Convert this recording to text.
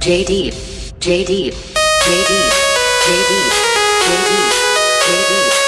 JD, JD, JD, JD, JD, JD, JD,